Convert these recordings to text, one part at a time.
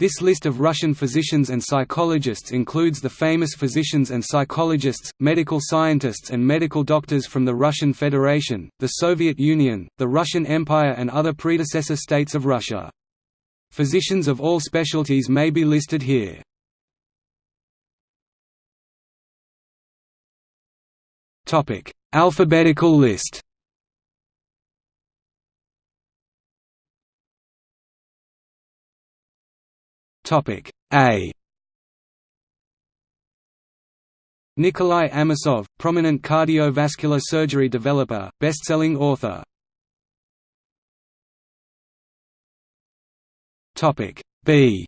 This list of Russian physicians and psychologists includes the famous physicians and psychologists, medical scientists and medical doctors from the Russian Federation, the Soviet Union, the Russian Empire and other predecessor states of Russia. Physicians of all specialties may be listed here. Alphabetical list Topic A. Nikolai Amosov, prominent cardiovascular surgery developer, best-selling author. Topic B.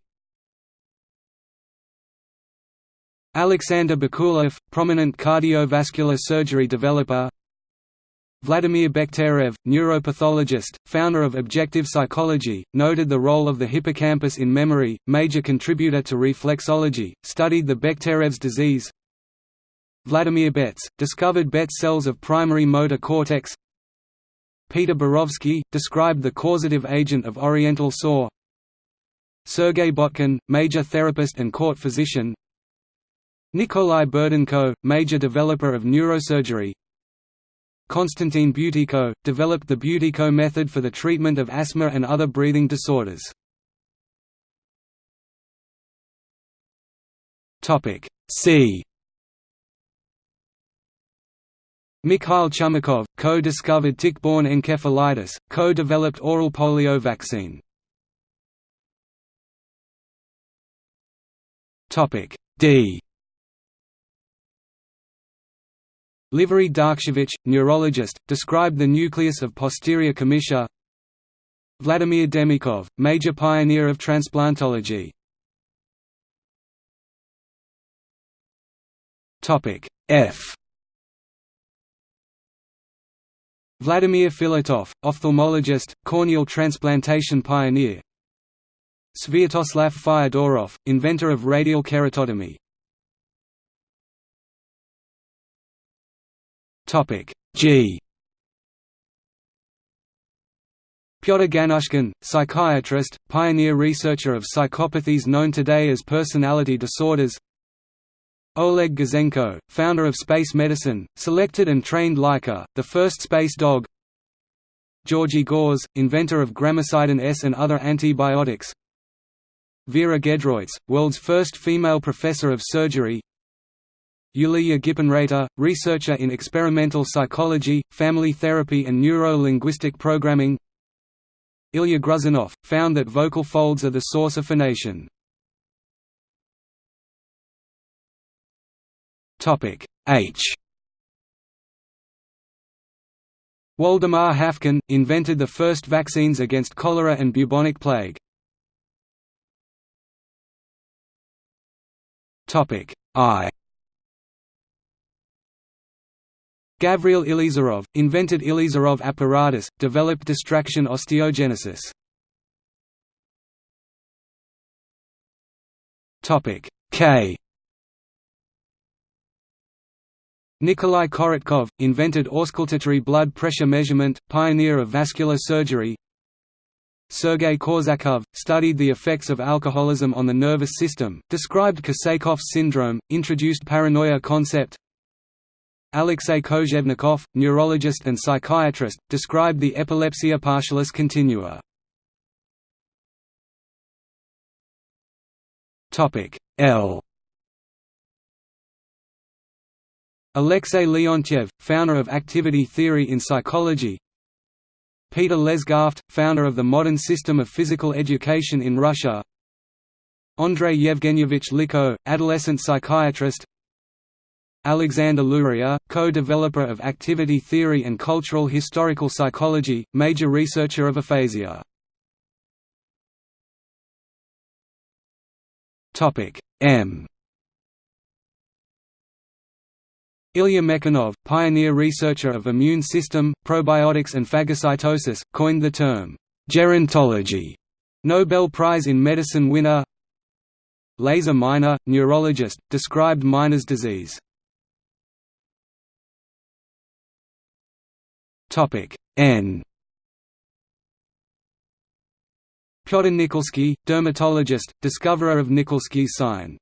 Alexander Bakulev, prominent cardiovascular surgery developer Vladimir Bekhterev, neuropathologist, founder of objective psychology, noted the role of the hippocampus in memory, major contributor to reflexology, studied the Bekhterev's disease. Vladimir Betz, discovered Betz cells of primary motor cortex. Peter Borovsky, described the causative agent of oriental sore. Sergei Botkin, major therapist and court physician. Nikolai Burdenko, major developer of neurosurgery Konstantin Buteyko, developed the Buteyko method for the treatment of asthma and other breathing disorders. C Mikhail Chumakov, co-discovered tick-borne encephalitis, co-developed oral polio vaccine. D Liverij Darkshevich, neurologist, described the nucleus of posterior commissure Vladimir Demikhov, major pioneer of transplantology. F. Vladimir Filatov, ophthalmologist, corneal transplantation pioneer. Sviatoslav Fyodorov, inventor of radial keratotomy Topic G. Pyotr Ganushkin, psychiatrist, pioneer researcher of psychopathies known today as personality disorders. Oleg Gazenko, founder of space medicine, selected and trained Laika, the first space dog. Georgy Gause, inventor of gramicidin S and other antibiotics. Vera Gedroitz, world's first female professor of surgery. Yulia Gippenreiter, researcher in experimental psychology, family therapy and neuro-linguistic programming Ilya Gruzinov, found that vocal folds are the source of phonation. H Waldemar Haffkine, invented the first vaccines against cholera and bubonic plague. I Gavril Ilizarov, invented Ilizarov apparatus, developed distraction osteogenesis. K. Nikolai Korotkov, invented auscultatory blood pressure measurement, pioneer of vascular surgery. Sergei Korsakov, studied the effects of alcoholism on the nervous system, described Korsakov's syndrome, introduced paranoia concept Alexei Kozhevnikov, neurologist and psychiatrist, described the epilepsia partialis continua. L. Alexei Leontiev, founder of activity theory in psychology. Peter Lesgaft, founder of the modern system of physical education in Russia. Andrei Yevgenyevich Lichko, adolescent psychiatrist Alexander Luria, co-developer of activity theory and cultural historical psychology, major researcher of aphasia. M Ilya Mechnikov, pioneer researcher of immune system, probiotics and phagocytosis, coined the term, gerontology. Nobel Prize in Medicine winner Lazar Minor, neurologist, described Minor's disease. N Fyodor Nikolsky, dermatologist, discoverer of Nikolsky's sign.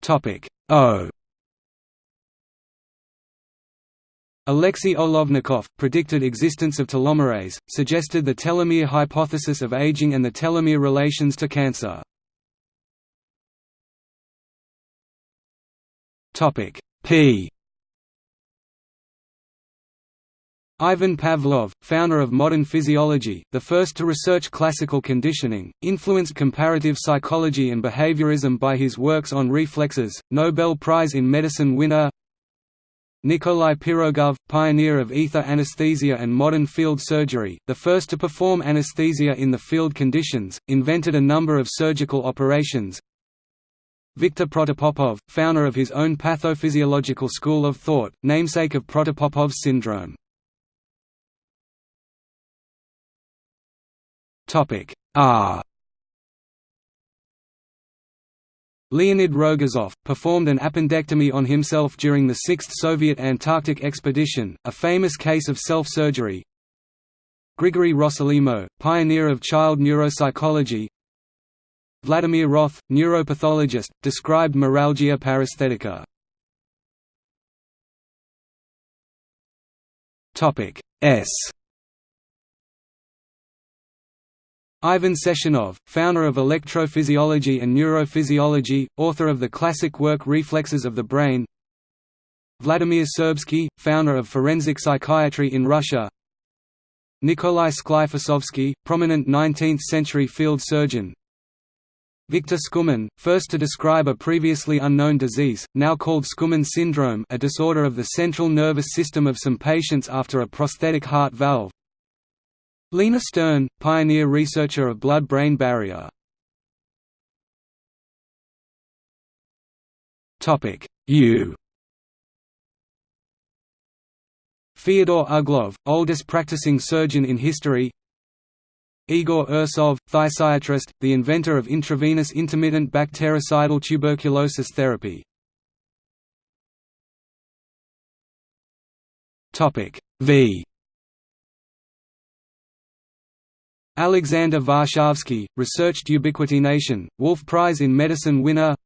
Topic O Alexei Olovnikov, predicted existence of telomerase, suggested the telomere hypothesis of aging and the telomere relations to cancer. Topic P Ivan Pavlov, founder of modern physiology, the first to research classical conditioning, influenced comparative psychology and behaviorism by his works on reflexes, Nobel Prize in Medicine winner Nikolai Pirogov, pioneer of ether anesthesia and modern field surgery, the first to perform anesthesia in the field conditions, invented a number of surgical operations Viktor Protopopov, founder of his own pathophysiological school of thought, namesake of Protopopov's syndrome Topic R. Leonid Rogozov, performed an appendectomy on himself during the 6th Soviet Antarctic expedition, a famous case of self-surgery. Grigory Rossolimo, pioneer of child neuropsychology. Vladimir Roth, neuropathologist, described meralgia paresthetica. S Ivan Sechenov, founder of electrophysiology and neurophysiology, author of the classic work Reflexes of the Brain. Vladimir Serbsky, founder of forensic psychiatry in Russia. Nikolai Sklifosovsky, prominent 19th-century field surgeon. Victor Skumin, first to describe a previously unknown disease, now called Skumin syndrome a disorder of the central nervous system of some patients after a prosthetic heart valve Lina Stern, pioneer researcher of blood-brain barrier. Topic U. Fyodor Uglov, oldest practicing surgeon in history. Igor Ursov, physiatrist, the inventor of intravenous intermittent bactericidal tuberculosis therapy. Topic V Alexander Varshavsky, researched ubiquitination, Wolf Prize in Medicine winner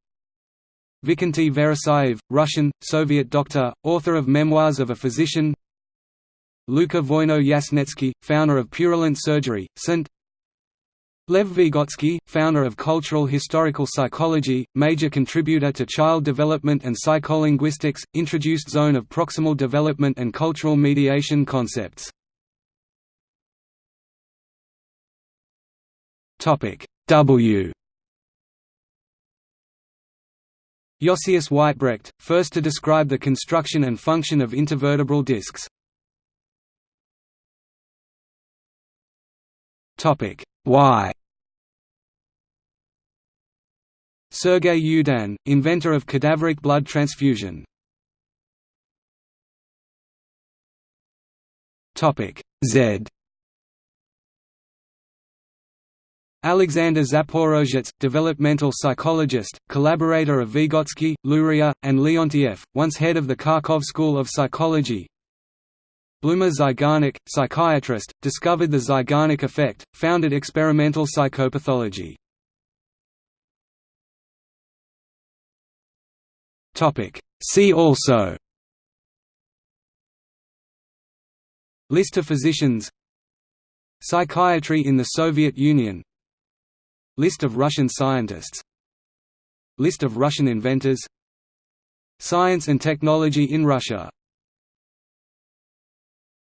Vikenty Veressayev, Russian, Soviet doctor, author of Memoirs of a Physician Luka Voino Yasenetsky, founder of Purulent Surgery, St. Lev Vygotsky, founder of Cultural Historical Psychology, major contributor to child development and psycholinguistics, introduced zone of proximal development and cultural mediation concepts. W Josias Weitbrecht, first to describe the construction and function of intervertebral discs. Topic Y Sergei Yudin, inventor of cadaveric blood transfusion. Topic Z Alexander Zaporozhets, developmental psychologist, collaborator of Vygotsky, Luria, and Leontiev, once head of the Kharkov School of Psychology. Bluma Zeigarnik, psychiatrist, discovered the Zeigarnik effect, founded experimental psychopathology. See also List of physicians Psychiatry in the Soviet Union List of Russian scientists. List of Russian inventors. Science and technology in Russia